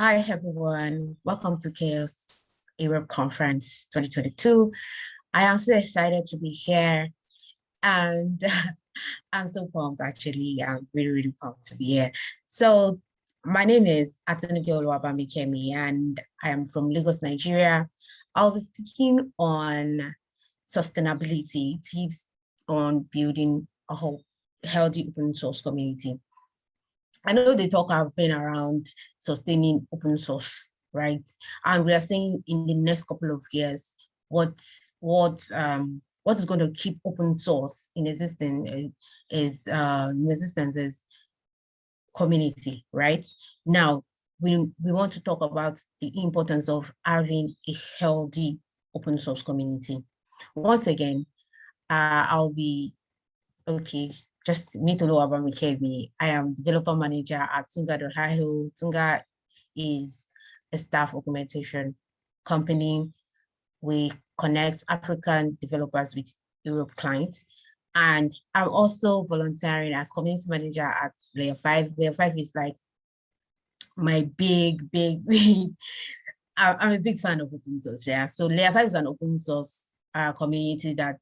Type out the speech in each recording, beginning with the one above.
Hi, everyone. Welcome to CHAOSS Europe Conference 2022. I am so excited to be here and I'm so pumped actually. I'm really, really pumped to be here. So my name is Atunike Oluwabamikemi and I am from Lagos, Nigeria. I'll be speaking on sustainability, tips on building a whole healthy open source community. I know the talk have been around sustaining open source, right? And we are seeing in the next couple of years, what what um what is going to keep open source in existence is uh, in existence is community, right? Now, we, we want to talk about the importance of having a healthy open source community. Once again, uh, I'll be, okay, just me to know about me. I am developer manager at Tunga.io. Tunga is a staff augmentation company. We connect African developers with Europe clients. And I'm also volunteering as community manager at Layer 5. Layer 5 is like my big, big, big, I'm a big fan of open source, yeah. So Layer 5 is an open source uh, community that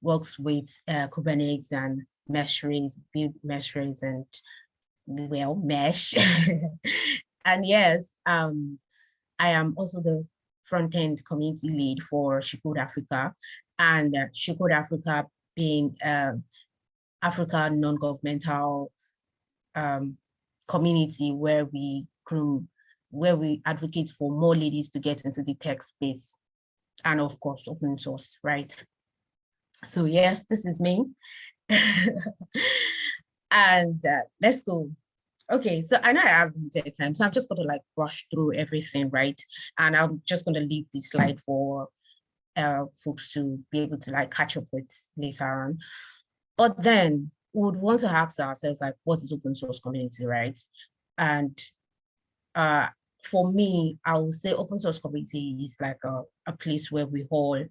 works with uh, Kubernetes and Meshery, build Meshery and well, mesh. and yes, um, I am also the front-end community lead for She Code Africa and uh, She Africa being uh, Africa non-governmental um, community where we groom, where we advocate for more ladies to get into the tech space and of course open source, right? So yes, this is me. and uh, let's go. Okay, so I know I have limited time, so I'm just going to like rush through everything, right? And I'm just going to leave this slide for uh, folks to be able to like catch up with later on. But then we would want to ask ourselves like, what is open source community, right? And uh, for me, I would say open source community is like a, a place where we all,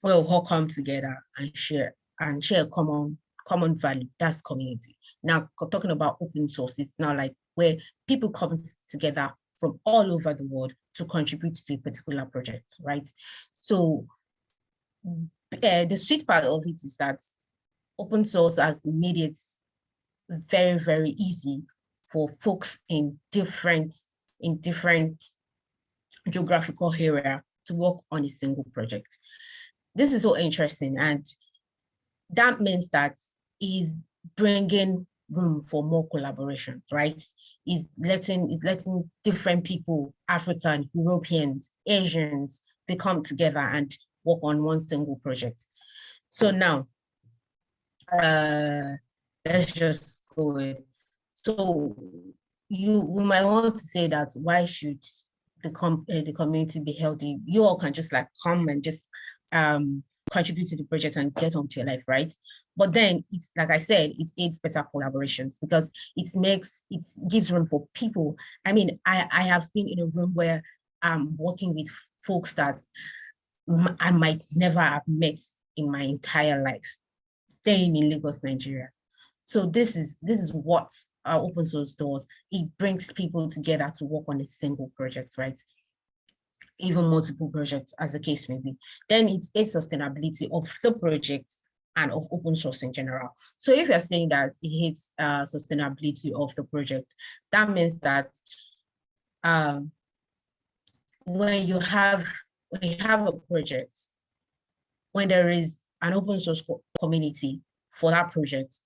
where we all come together and share and share common common value, that's community. Now, talking about open source, it's now like where people come together from all over the world to contribute to a particular project, right? So uh, the sweet part of it is that open source has made it very, very easy for folks in different, in different geographical area to work on a single project. This is so interesting. And that means that is bringing room for more collaboration, right? Is letting is letting different people, African, Europeans, Asians, they come together and work on one single project. So now, uh, let's just go with. So you we might want to say that why should the com uh, the community be healthy? You all can just like come and just um contribute to the project and get on to your life, right? But then it's like I said, it aids better collaborations because it makes it gives room for people. I mean, I, I have been in a room where I'm working with folks that I might never have met in my entire life, staying in Lagos, Nigeria. So this is this is what uh, our open source does. It brings people together to work on a single project, right? Even multiple projects as the case may be, then it's a sustainability of the project and of open source in general. So if you're saying that it hits uh, sustainability of the project, that means that um, when you have when you have a project, when there is an open source community for that project,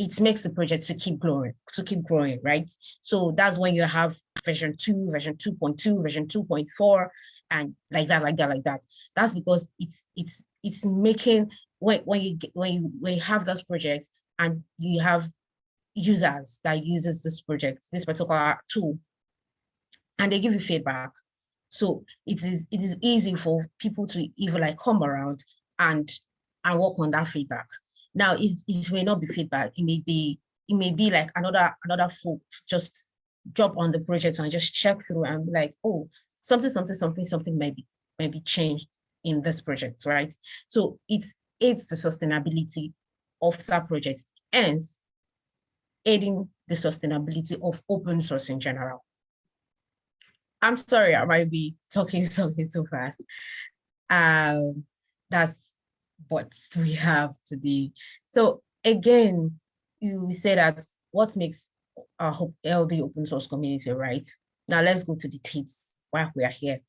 it makes the project to keep growing, to keep growing, right? So that's when you have version two, version 2.2, version 2.4, and like that, like that, like that. That's because it's it's it's making when when you when you when you have those projects and you have users that uses this project, this particular tool, and they give you feedback. So it is it is easy for people to even like come around and and work on that feedback. Now, it, it may not be feedback. It may be, it may be like another, another folk just jump on the project and just check through and be like, oh, something, something, something, something may be, be changed in this project, right? So it's, it's the sustainability of that project. Hence, aiding the sustainability of open source in general. I'm sorry, I might be talking something too fast. Um, that's what we have today. So again, you say that what makes a healthy open source community, right? Now let's go to the tips while we are here.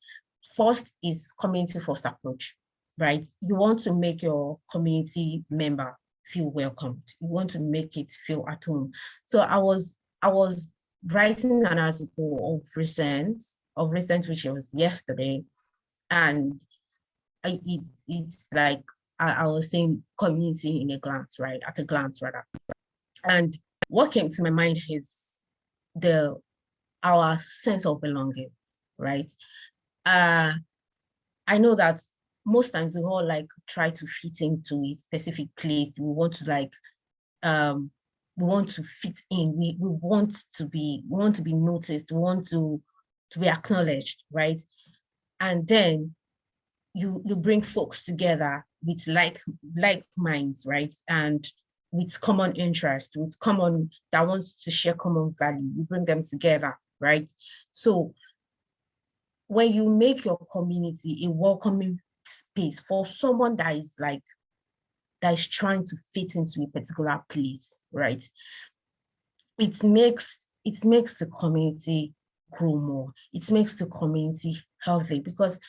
First is community first approach, right? You want to make your community member feel welcomed. You want to make it feel at home. So I was I was writing an article of recent, of recent, which was yesterday, and it, it's like I, was saying community in a glance, right? At a glance, rather. And what came to my mind is the our sense of belonging, right? Uh, I know that most times we all like try to fit into a specific place. We want to like, um, we want to fit in. We we want to be we want to be noticed. We want to to be acknowledged, right? And then you you bring folks together with like like minds, right? And with common interest, with common that wants to share common value. You bring them together, right? So when you make your community a welcoming space for someone that is like that is trying to fit into a particular place, right? It makes it makes the community grow more. It makes the community healthy because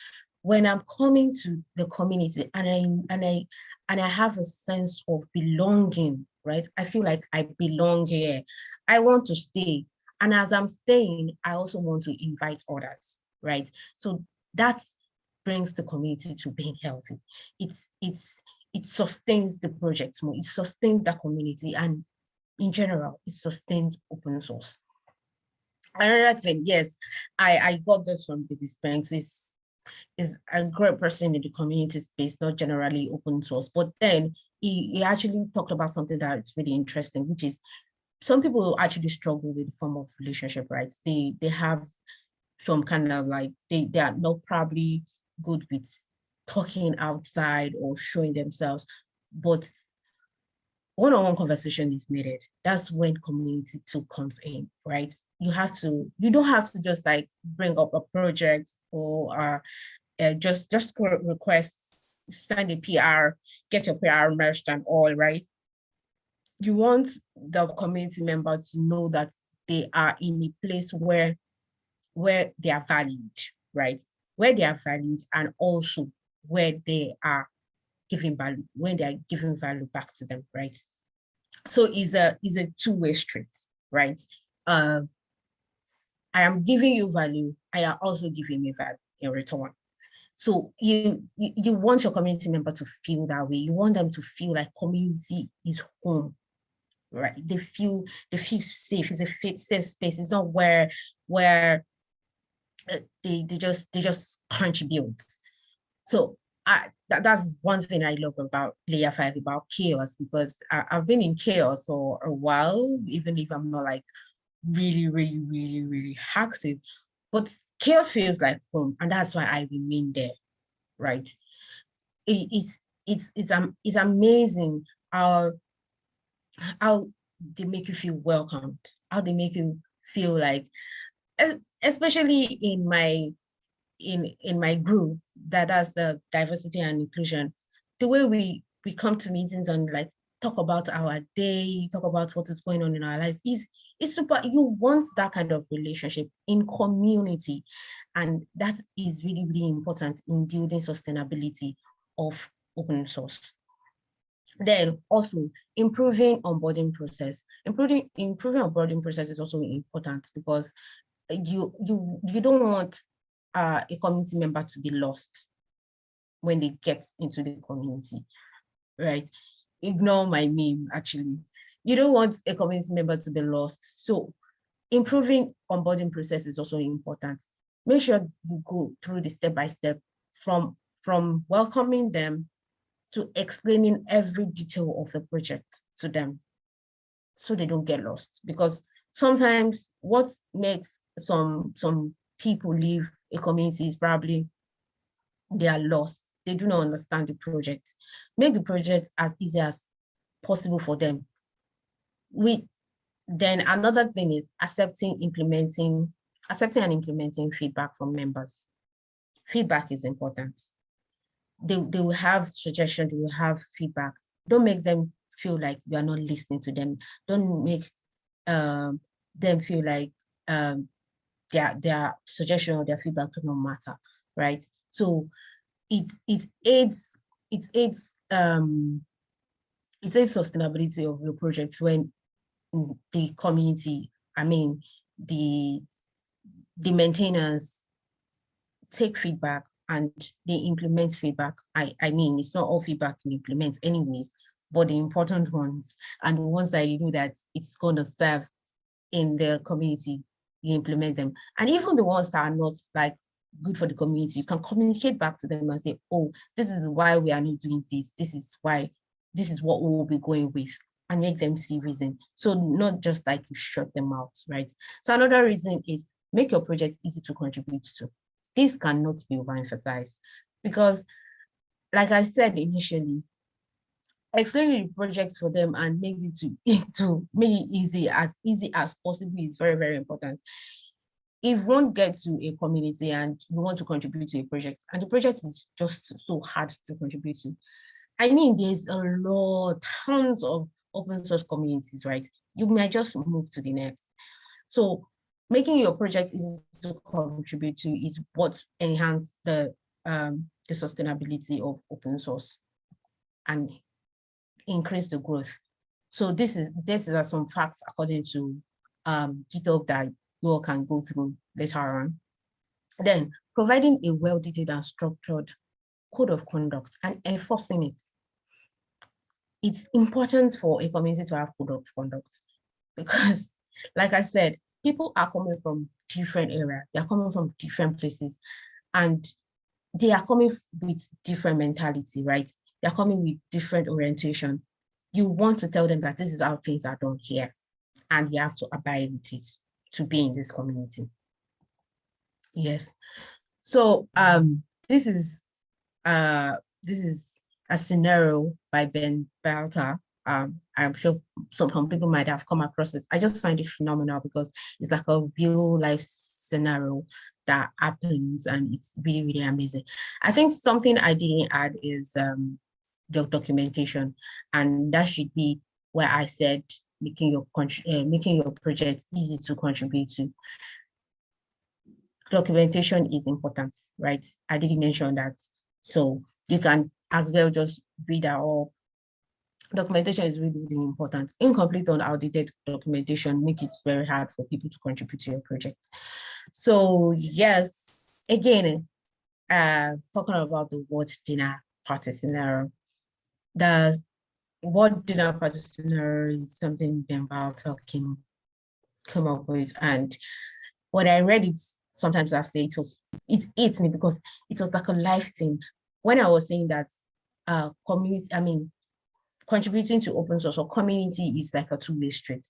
when I'm coming to the community and I and I and I have a sense of belonging, right? I feel like I belong here. I want to stay. And as I'm staying, I also want to invite others, right? So that brings the community to being healthy. It's it's it sustains the project more, it sustains the community, and in general, it sustains open source. Another thing, yes, I, I got this from David Spinks, is a great person in the community space, not generally open source. But then he, he actually talked about something that's really interesting, which is some people actually struggle with the form of relationship, right? They they have some kind of like they, they are not probably good with talking outside or showing themselves, but one-on-one -on -one conversation is needed. That's when community two comes in, right? You have to, you don't have to just like bring up a project or uh, uh, just just request, send a PR, get your PR merged and all, right? You want the community member to know that they are in a place where where they are valued, right? where they are valued and also where they are giving value, when they are giving value back to them, right? So it's a, it's a two-way street, right? Uh, I am giving you value, I am also giving me value in return. So you, you, you want your community member to feel that way. You want them to feel like community is home, right? They feel they feel safe. It's a safe space. It's not where where uh, they, they just they just contribute. So I, that, that's one thing I love about layer five about CHAOSS because I, have been in CHAOSS for a while, even if I'm not like really, really, really, really active. But CHAOSS feels like home, and that's why I remain there, right? It, it's it's it's um it's amazing how how they make you feel welcomed, how they make you feel like especially in my in in my group that has the diversity and inclusion the way we we come to meetings and like talk about our day talk about what is going on in our lives is is super you want that kind of relationship in community. And that is really really important in building sustainability of open source. Then also improving onboarding process. Improving improving onboarding process is also important because you you you don't want uh, a community member to be lost when they get into the community, right? Ignore my meme, actually. You don't want a community member to be lost. So improving onboarding process is also important. Make sure you go through the step-by-step -step from, from welcoming them to explaining every detail of the project to them so they don't get lost because sometimes what makes some some people leave a community is probably they are lost they do not understand the project make the project as easy as possible for them We then another thing is accepting, implementing, accepting and implementing feedback from members. Feedback is important. They, they will have suggestions, they will have feedback. Don't make them feel like you are not listening to them. Don't make um, them feel like um, their, their suggestion or their feedback do not matter, right? So it, it aids, it aids, um, it aids sustainability of your project when the community, I mean, the, the maintainers take feedback and they implement feedback. I, I mean, it's not all feedback you implement anyways, but the important ones and the ones that you know that it's going to serve in the community, you implement them. And even the ones that are not like good for the community, you can communicate back to them and say, oh, this is why we are not doing this. This is why, this is what we will be going with and make them see reason. So not just like you shut them out, right? So another reason is make your project easy to contribute to. This cannot be overemphasized because like I said initially, explaining the project for them and make it to, to make it easy as easy as possible is very, very important. If one gets to a community and you want to contribute to a project and the project is just so hard to contribute to, I mean, there's a lot, tons of open source communities, right? You might just move to the next. So making your project easy to contribute to is what enhance the um, the sustainability of open source and increase the growth. So this is this are some facts according to um, GitHub that all can go through later on. Then providing a well-detailed and structured code of conduct and enforcing it it's important for a community to have code of conduct because, like I said, people are coming from different areas. They are coming from different places and they are coming with different mentality, right? They're coming with different orientation. You want to tell them that this is how things are done here and you have to abide with it to be in this community. Yes. So um, this is uh, this is a scenario by Ben Balter. Um, I'm sure some, some people might have come across it. I just find it phenomenal because it's like a real life scenario that happens and it's really, really amazing. I think something I didn't add is um, the documentation and that should be where I said making your uh, making your project easy to contribute to. Documentation is important, right? I didn't mention that. So you can as well just read that all documentation is really, really important. Incomplete or outdated documentation make it very hard for people to contribute to your project. So yes, again, uh, talking about the word dinner party scenario, the word dinner party scenario is something Ben Balter came, came up with. And when I read it, sometimes after it was, it ate me because it was like a life thing. When I was saying that uh, community, I mean, contributing to open source or community is like a two-way street.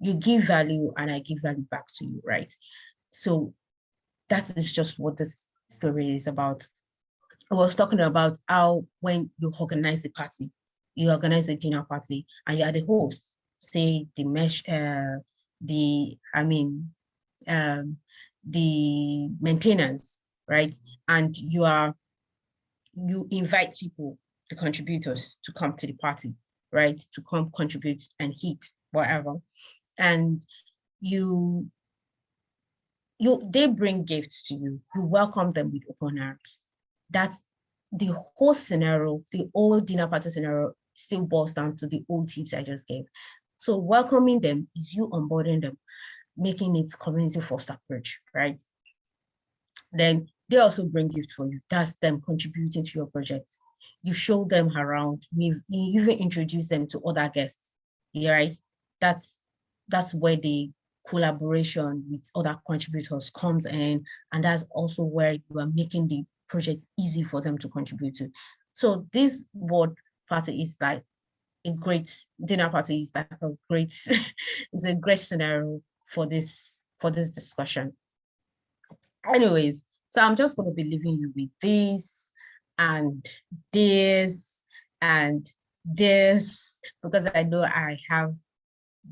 You give value and I give value back to you, right? So that is just what this story is about. I was talking about how when you organize a party, you organize a dinner party and you are the host, say the mesh, uh, the, I mean, um, the maintenance, right? And you are, you invite people the contributors to come to the party, right? To come contribute and heat, whatever. And you, you, they bring gifts to you. You welcome them with open arms. That's the whole scenario, the old dinner party scenario still boils down to the old tips I just gave. So welcoming them is you onboarding them, making it community first approach, right? Then they also bring gifts for you. That's them contributing to your project you show them around, you even introduce them to other guests, right? That's, that's where the collaboration with other contributors comes in. And that's also where you are making the project easy for them to contribute to. So this board party is like a great dinner party is like a great, it's a great scenario for this, for this discussion. Anyways, so I'm just going to be leaving you with this and this and this because I know I have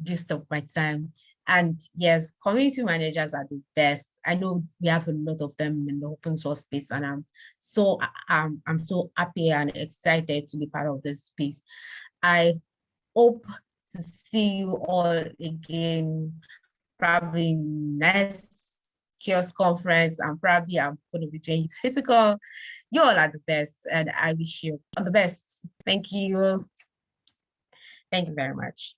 used up my time. And yes, community managers are the best. I know we have a lot of them in the open source space, and I'm so I'm, I'm so happy and excited to be part of this space. I hope to see you all again, probably next CHAOSS conference. And probably I'm going to be doing physical. You all are the best, and I wish you all the best. Thank you. Thank you very much.